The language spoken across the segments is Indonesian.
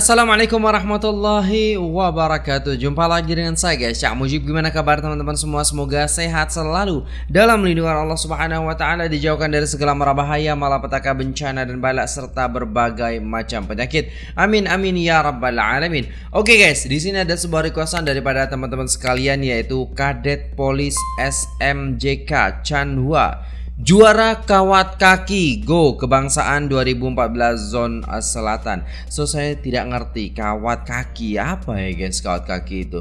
Assalamualaikum warahmatullahi wabarakatuh. Jumpa lagi dengan saya guys. Cak Mujib Gimana kabar teman-teman semua? Semoga sehat selalu Dalam lindungan Allah subhanahu wa ta'ala Dijauhkan dari segala mara bahaya Malapetaka bencana dan balak Serta berbagai macam penyakit. Amin amin ya rabbal alamin. Oke guys di sini ada sebuah requestan daripada teman-teman sekalian Yaitu Kadet Polis SMJK Chanhua Juara kawat kaki Go kebangsaan 2014 zone selatan So saya tidak ngerti kawat kaki apa ya guys kawat kaki itu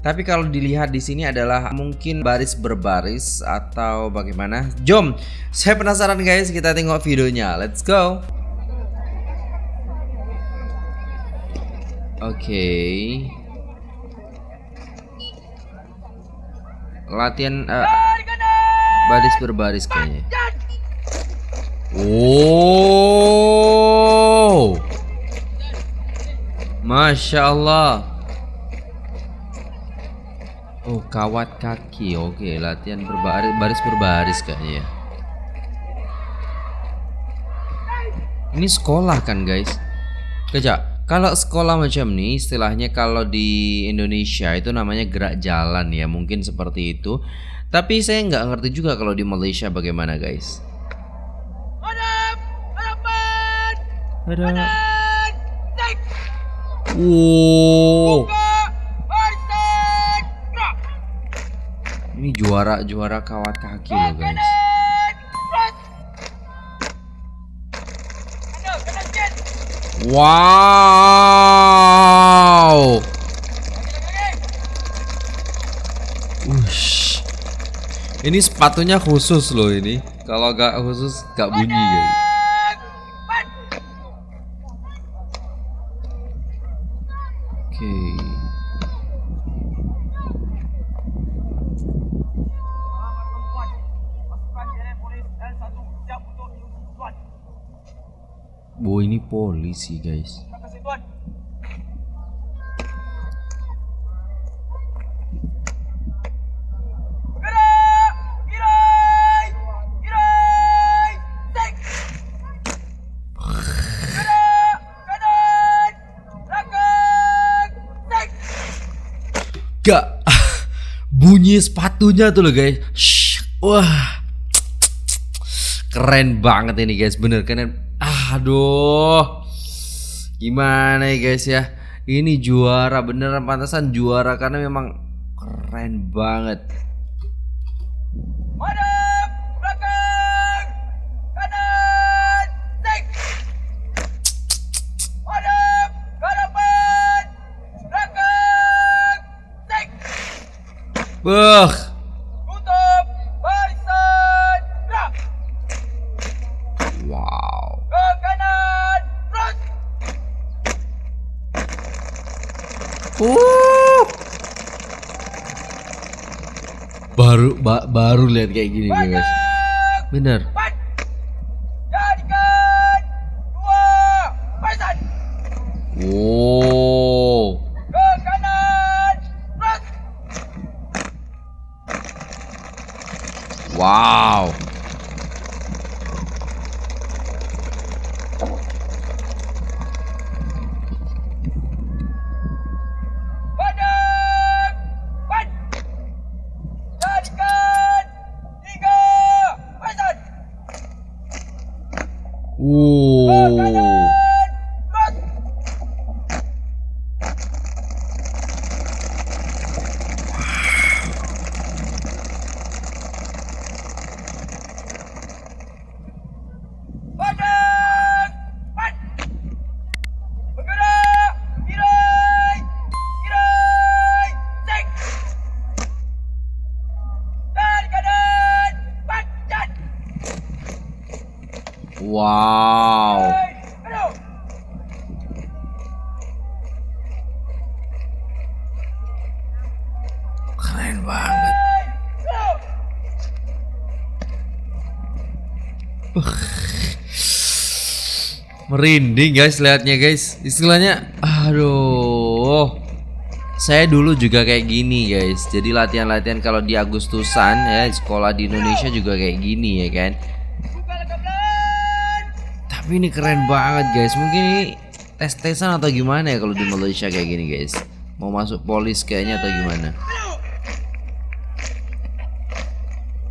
tapi kalau dilihat di sini adalah mungkin baris berbaris atau bagaimana? Jom, saya penasaran guys, kita tengok videonya. Let's go. Oke. Okay. Latihan uh, baris berbaris kayaknya. Oh, masya Allah. Oh, kawat kaki. Oke, latihan berbaris baris berbaris kayaknya. Ini sekolah kan, guys? Kejap. Kalau sekolah macam ini istilahnya kalau di Indonesia itu namanya gerak jalan ya, mungkin seperti itu. Tapi saya nggak ngerti juga kalau di Malaysia bagaimana guys. Ada. Wow. Ini juara juara kawat kaki loh guys. Wow. Ini sepatunya khusus loh ini. Kalau gak khusus gak bunyi ya. Oke. Bu ini polisi guys. Bunyi sepatunya tuh loh guys. Shh. Wah. Keren banget ini guys, bener keren. Aduh. Gimana ya guys ya? Ini juara beneran pantasan juara karena memang keren banget. Beuh. Tutup barisan. Gerak. Wow. Ke kanan. Terus. Uh. Baru ba baru lihat kayak gini guys. Bener. Empat. Jadikan. Dua. Barisan. Wow. Ke kanan. Terus. Wow. Wow. Keren banget. Merinding guys liatnya guys. Istilahnya aduh. Saya dulu juga kayak gini guys. Jadi latihan-latihan kalau di Agustusan ya sekolah di Indonesia juga kayak gini ya kan. Tapi ini keren banget guys. Mungkin ini tes-tesan atau gimana ya kalau di Malaysia kayak gini guys? Mau masuk polis kayaknya atau gimana?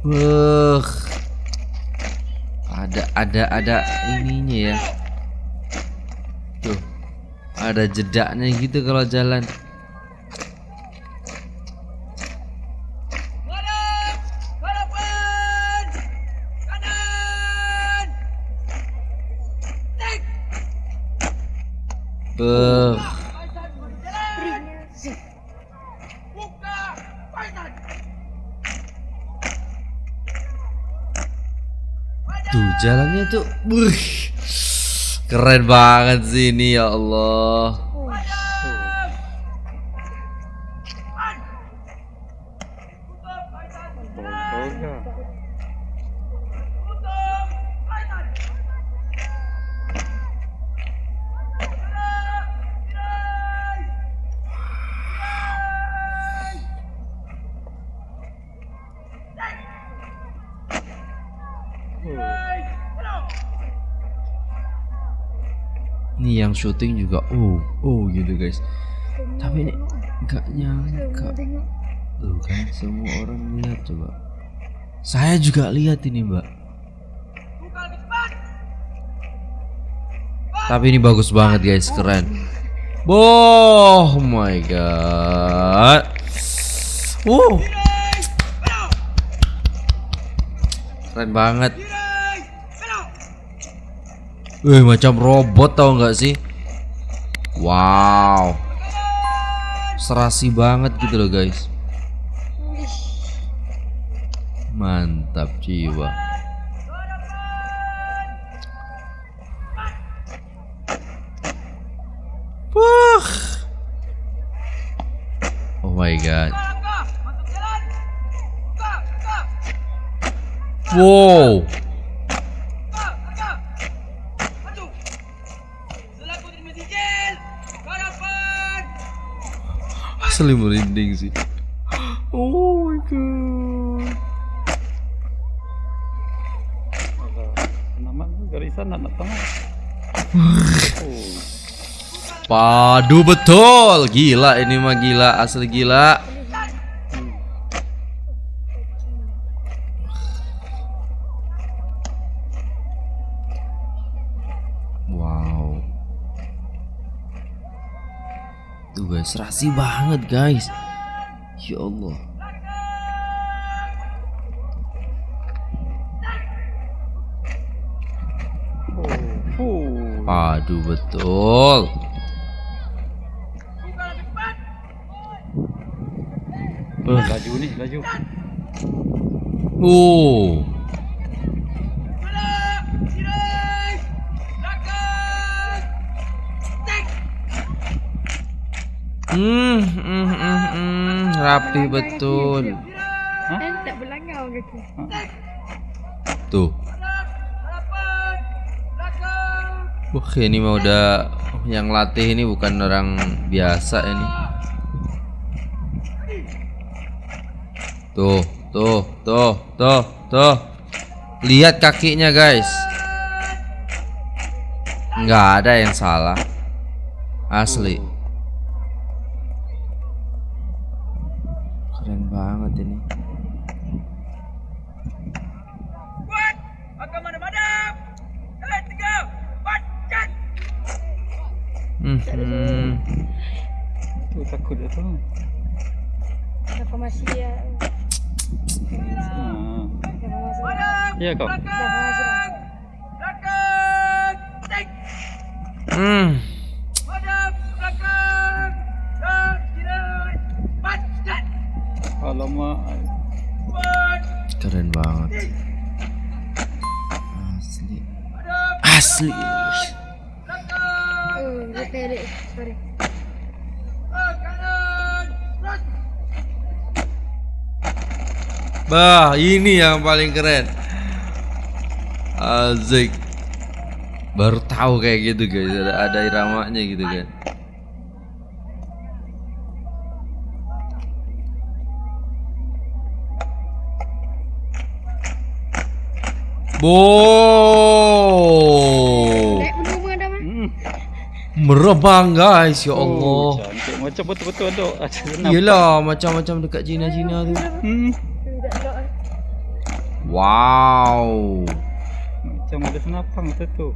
Wah. Ada ada ada ininya ya. Tuh. Ada jedaknya gitu kalau jalan. Beuh. Tuh jalannya tuh. Buh. Keren banget sih ini ya Allah. Nih yang syuting juga oh oh gitu guys. Tapi ini nggak nyangka. Tuh kan semua orang lihat coba. Saya juga lihat ini mbak. Tapi ini bagus banget guys, keren. Oh my god. Wow! Belok! keren banget. Wih, macam robot tau nggak sih? Wow, serasi banget gitu loh guys. Mantap jiwa. Wah. Oh my god. Wow. Asli merinding sih. Oh my god. naman garisan anak tengah Padu betul. Gila ini mah gila, asli gila. Serasi banget guys. Ya Allah. oh oh Padu betul. Laju nih laju Uh. Hmm, hmm, hmm, hmm, rapi betul. Eh, tak kaki. Tuh. Wah, ini mah udah yang latih ini bukan orang biasa ini. Tuh, tuh, tuh, tuh, tuh. Lihat kakinya, guys. Nggak ada yang salah. Asli. Keren banget ini. Kuat! Akan madam-madam! Eh, tiga! Empat! Cat! Hmm, hmm. tuh takut ya tuh Reformasi ya. nah. Reformasi. Madam! iya kok Belakang! Belakang! Cek! Hmm. Empat! Keren banget. Asli. Asli. Oh. Ah! Bah, ini yang paling keren. Azik. Baru tahu kayak gitu guys, ada ada iramanya gitu kan. Bo. Dek, menunggu ada mah. hmm. merebang guys ya Oh, Allah. cantik. Macam betul-betul ada. Ada senam. Iyalah macam-macam dekat Cina-Cina tu. Hmm. Tidak elok. eh. Wow. Macam ada senapang betul tu.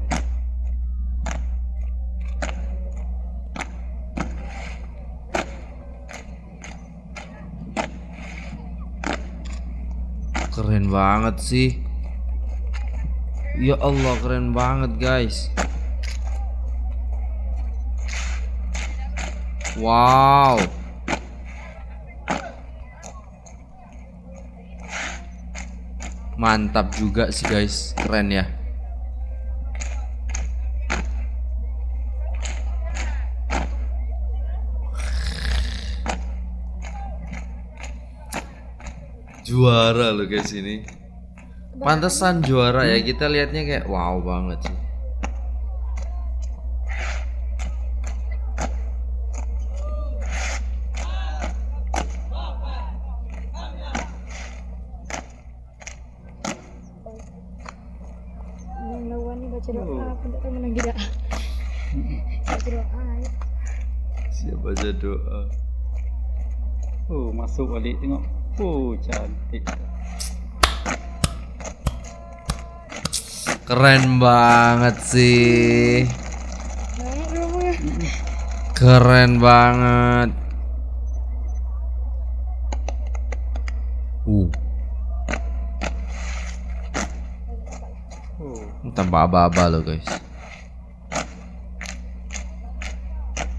Keren banget sih. Ya Allah keren banget guys. Wow. Mantap juga sih guys, keren ya. Juara loh guys ini. Pantesan juara ya kita lihatnya kayak wow banget sih. Yang lawan ni baca doa Oh. Siapa baca doa? Oh, masuk balik tengok. Oh, cantik. Keren banget sih. Keren banget. Uh, tanpa aba-aba loh guys.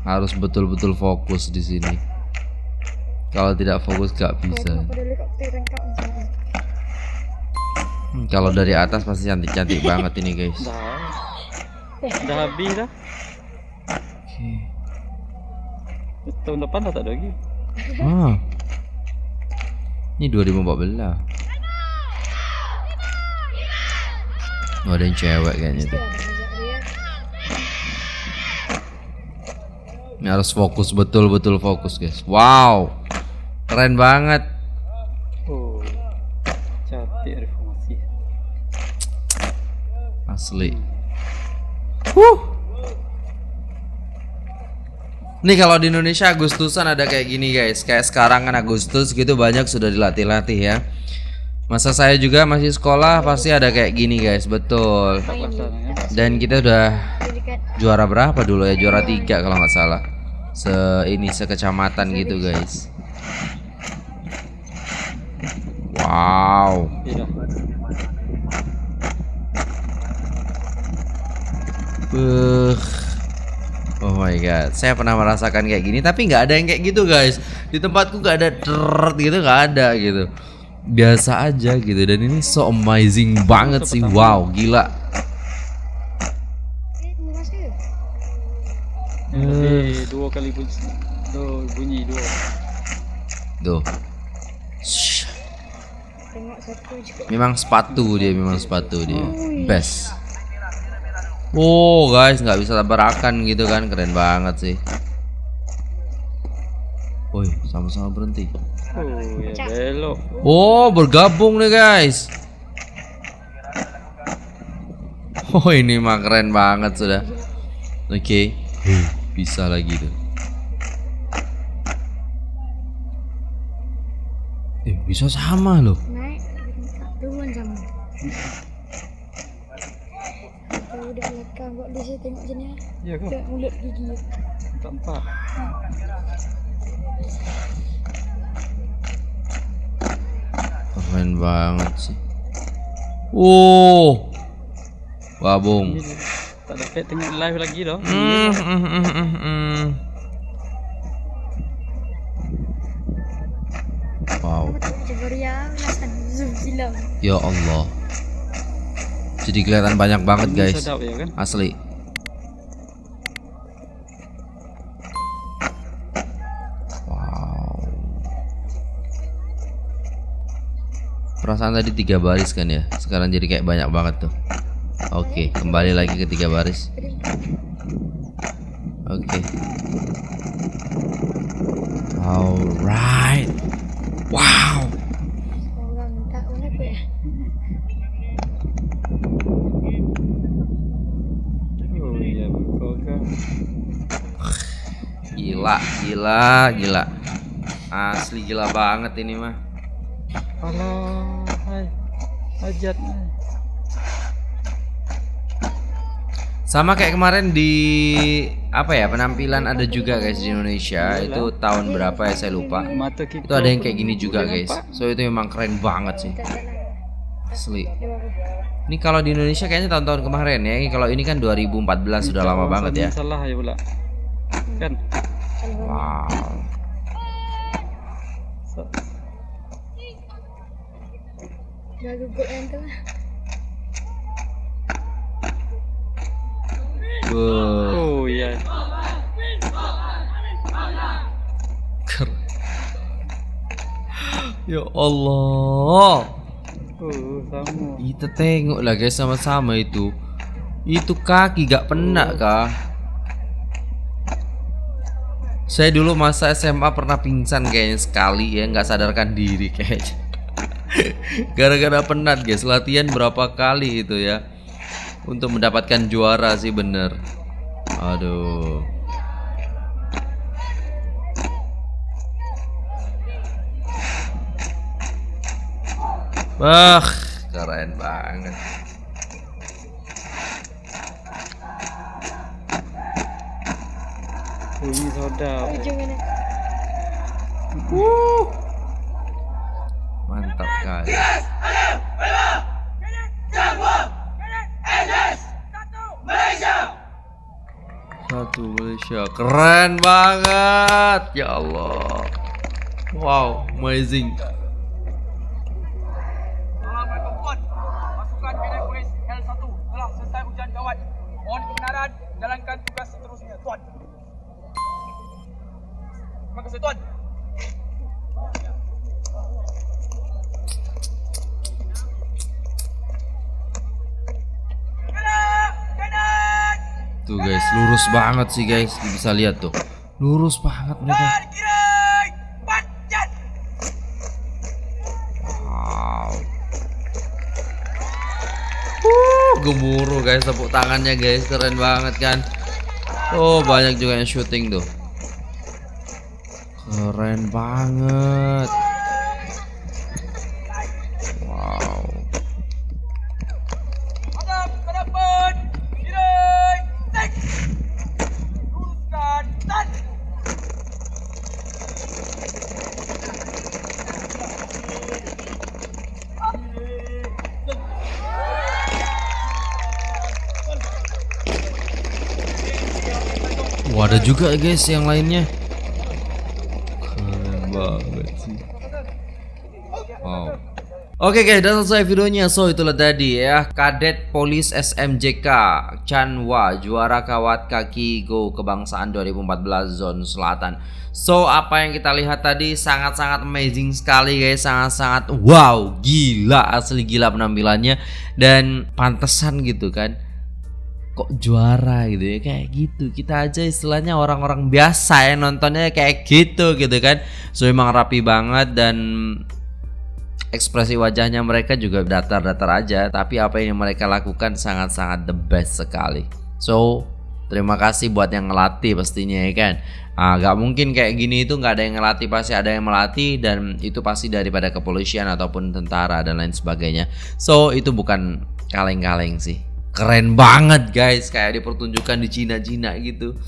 Harus betul-betul fokus di sini. Kalau tidak fokus gak bisa. Hmm, Kalau dari atas pasti cantik-cantik banget ini guys. dah. Dah habis dah. Oke. Tahun depan dah tak ada lagi. Ah. Ini 2014. Oh, ada yang cewek kayaknya tuh. Ini harus fokus betul-betul fokus guys. Wow. Keren banget. Asli. Huh. Nih kalau di Indonesia Agustusan ada kayak gini guys. Kayak sekarang kan Agustus gitu banyak sudah dilatih-latih ya. Masa saya juga masih sekolah pasti ada kayak gini guys, betul. Dan kita udah juara berapa dulu ya? Juara tiga kalau nggak salah. Se ini sekecamatan gitu guys. Wow. Beuh. Oh my god, saya pernah merasakan kayak gini, tapi nggak ada yang kayak gitu guys. Di tempatku nggak ada deret gitu, nggak ada gitu. Biasa aja gitu, dan ini so amazing banget sih. Wow, gila. Eh, dua kali bunyi. Dua bunyi dua. Tuh. Memang sepatu dia, memang sepatu dia. Best. Oh guys, nggak bisa tabrakan gitu kan, keren banget sih. Woi, sama-sama berhenti. Oh. Oh, bergabung nih guys. Oh, ini mah keren banget sudah. Oke. Huh, bisa lagi tuh. Eh, bisa sama loh. Naik. Turun sama. Kalau udah lekang kok dia saya tengok sini. Ya ke? Tengok mulut gigi. Tak empat. Keren banget sih. Oh. Gabung. Ini tak dapat tengok live lagi dah. Hmm, hmm, hmm, hmm, hmm. Wow. Ya Allah. Jadi kelihatan banyak banget guys. Ya kan? Asli. Perasaan tadi tiga baris kan ya. Sekarang jadi kayak banyak banget tuh. Oke, kembali lagi ke tiga baris. Oke. Alright. Wow. Gila, gila, gila. Asli gila banget ini mah. Hai. Hajat. Sama kayak kemarin di apa ya penampilan ada juga guys di Indonesia itu tahun berapa ya saya lupa. Mata kita. Itu ada yang kayak gini juga guys. So itu memang keren banget sih. Asli. Ini kalau di Indonesia kayaknya tahun-tahun kemarin ya. Ini Kalau ini kan 2014 sudah lama banget ya. Salah ya pula. Kan. Wow. Oh iya. keren. Ya Allah. Oh sama. Kita tengok lah guys sama-sama itu. Itu kaki gak penak kah? Saya dulu masa SMA pernah pingsan kayaknya sekali ya nggak sadarkan diri kayaknya. Gara-gara penat guys latihan berapa kali itu ya untuk mendapatkan juara sih bener. Aduh. Wah, keren banget. Bunyi soda. Ujung mana? Mantap kali. Satu Malaysia. Keren banget. Ya Allah. Wow, amazing. Tuh guys, lurus banget sih guys. Bisa lihat tuh. Lurus banget mereka. Wow. Uh, gemuruh guys tepuk tangannya guys, keren banget kan. Oh, banyak juga yang syuting tuh. Keren banget. Ada juga guys yang lainnya. Keren banget sih. Wow. Oke guys, dan selesai videonya. So itulah tadi ya, Kadet Polis SMJK Chanwa juara kawat kaki Go kebangsaan 2014 zone selatan. So apa yang kita lihat tadi sangat-sangat amazing sekali guys, sangat-sangat wow, gila asli gila penampilannya dan pantesan gitu kan kok juara gitu ya? Kayak gitu. Kita aja istilahnya orang-orang biasa ya nontonnya kayak gitu gitu kan. So emang rapi banget dan ekspresi wajahnya mereka juga datar-datar aja. Tapi apa yang mereka lakukan sangat-sangat the best sekali. So terima kasih buat yang ngelatih pastinya ya kan. Ah, gak mungkin kayak gini itu nggak ada yang ngelatih pasti ada yang melatih dan itu pasti daripada kepolisian ataupun tentara dan lain sebagainya. So itu bukan kaleng-kaleng sih keren banget guys kayak dipertunjukkan di Cina-Cina gitu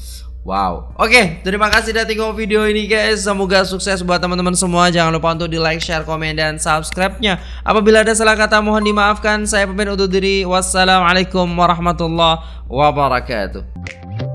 Wow, oke, terima kasih udah tengok video ini guys. Semoga sukses buat teman-teman semua. Jangan lupa untuk di like, share, komen, dan subscribe-nya. Apabila ada salah kata mohon dimaafkan. Saya pamit undur diri. Wassalamualaikum warahmatullahi wabarakatuh.